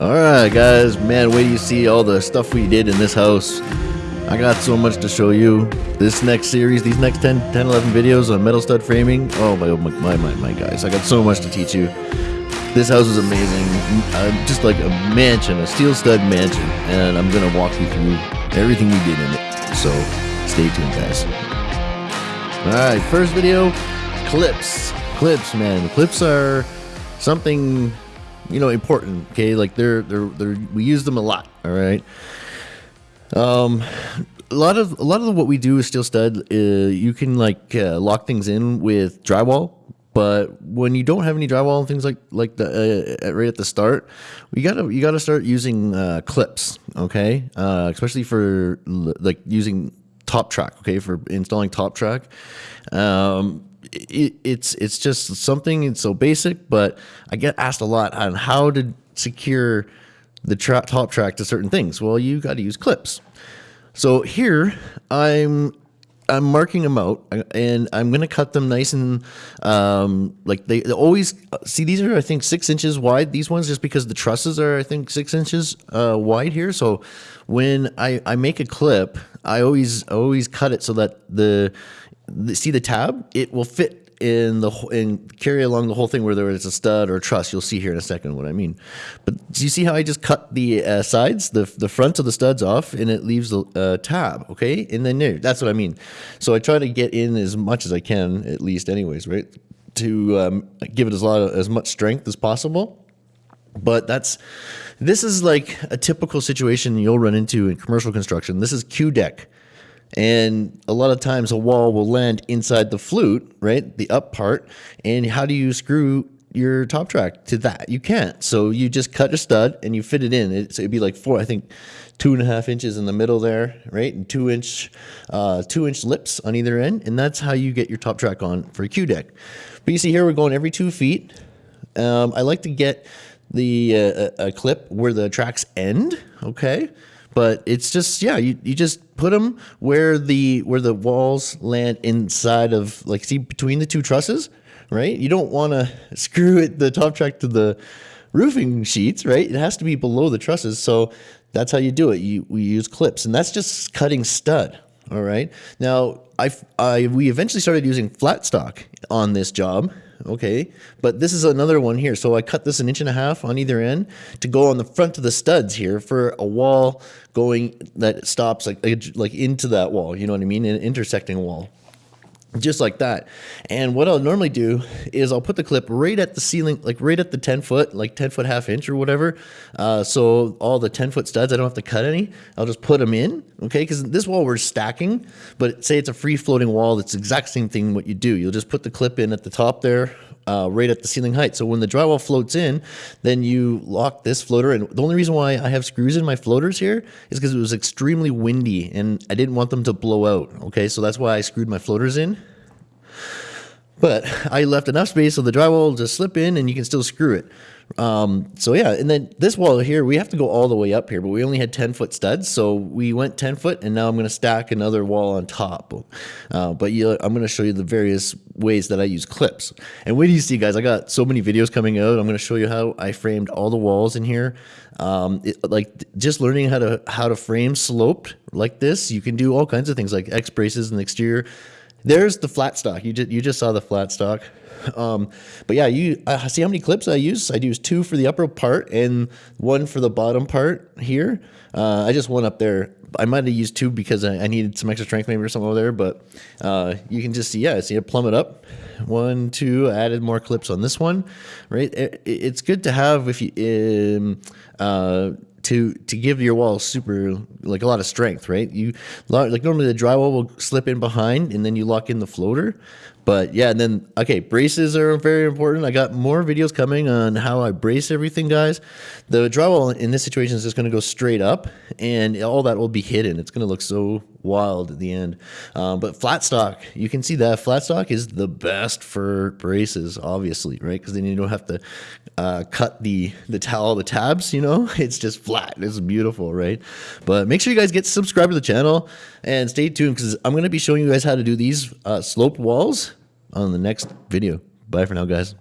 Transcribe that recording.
Alright guys, man, wait you see all the stuff we did in this house. I got so much to show you. This next series, these next 10, 10 11 videos on metal stud framing. Oh my, my, my, my, my guys, I got so much to teach you. This house is amazing. Uh, just like a mansion, a steel stud mansion. And I'm going to walk you through everything we did in it. So stay tuned guys. Alright, first video, clips. Clips, man. Clips are something you know important okay? Like they're they're they're we use them a lot all right? Um a lot of a lot of what we do is steel stud uh, you can like uh, lock things in with drywall but when you don't have any drywall and things like like the uh, right at the start you gotta you gotta start using uh, clips okay? Uh, especially for like using top track okay? For installing top track. Um, it, it's it's just something it's so basic, but I get asked a lot on how to secure the tra top track to certain things. Well, you got to use clips. So here I'm I'm marking them out and I'm going to cut them nice and um, like they, they, always see these are I think six inches wide these ones just because the trusses are I think six inches uh, wide here so when I, I make a clip I always always cut it so that the see the tab, it will fit in the and carry along the whole thing where there is a stud or a truss. You'll see here in a second what I mean. But do you see how I just cut the uh, sides, the the front of the studs off, and it leaves the uh, tab, okay? And then there, that's what I mean. So I try to get in as much as I can, at least, anyways, right? To um, give it as lot of, as much strength as possible. But that's this is like a typical situation you'll run into in commercial construction. This is Q deck. And a lot of times a wall will land inside the flute, right? The up part. And how do you screw your top track to that? You can't. So you just cut a stud and you fit it in. It, so it'd be like four, I think, two and a half inches in the middle there, right? And two inch, uh, two inch lips on either end. And that's how you get your top track on for a Q deck. But you see here, we're going every two feet. Um, I like to get the uh, a clip where the tracks end, okay? But it's just yeah you, you just put them where the where the walls land inside of like see between the two trusses right? You don't want to screw it the top track to the roofing sheets right? It has to be below the trusses so that's how you do it. You we use clips and that's just cutting stud all right? Now i i we eventually started using flat stock on this job okay. But this is another one here. So I cut this an inch and a half on either end to go on the front of the studs here for a wall going that stops like, like into that wall, you know what I mean? An intersecting wall just like that. And what I'll normally do is I'll put the clip right at the ceiling, like right at the 10 foot, like 10 foot half inch or whatever. Uh, so all the 10 foot studs, I don't have to cut any. I'll just put them in, okay? Because this wall we're stacking, but say it's a free floating wall, it's the exact same thing what you do. You'll just put the clip in at the top there, uh, right at the ceiling height. So when the drywall floats in, then you lock this floater. And the only reason why I have screws in my floaters here is because it was extremely windy and I didn't want them to blow out. Okay, so that's why I screwed my floaters in. But I left enough space so the drywall will just slip in and you can still screw it. Um, so yeah, and then this wall here, we have to go all the way up here, but we only had 10 foot studs. So we went 10 foot and now I'm going to stack another wall on top. Uh, but you, I'm going to show you the various ways that I use clips. And wait do you see guys, I got so many videos coming out. I'm going to show you how I framed all the walls in here. Um, it, like just learning how to, how to frame sloped like this. You can do all kinds of things like X braces and the exterior. There's the flat stock. You just, you just saw the flat stock. Um, but yeah, you uh, see how many clips I use? I use two for the upper part and one for the bottom part here. Uh, I just one up there. I might have used two because I, I, needed some extra strength maybe or something over there, but uh, you can just see, yeah, see it plummet up. One, two, added more clips on this one, right? It, it's good to have if you, um, uh, to to give your wall super like a lot of strength, right? You like normally the drywall will slip in behind and then you lock in the floater. But yeah, and then okay, braces are very important. I got more videos coming on how I brace everything, guys. The drywall in this situation is just going to go straight up, and all that will be hidden. It's going to look so wild at the end. Um, but flat stock, you can see that flat stock is the best for braces, obviously, right? Because then you don't have to uh, cut the the towel, the tabs. You know, it's just flat. It's beautiful, right? But make sure you guys get subscribed to the channel and stay tuned because I'm going to be showing you guys how to do these uh, sloped walls on the next video. Bye for now, guys.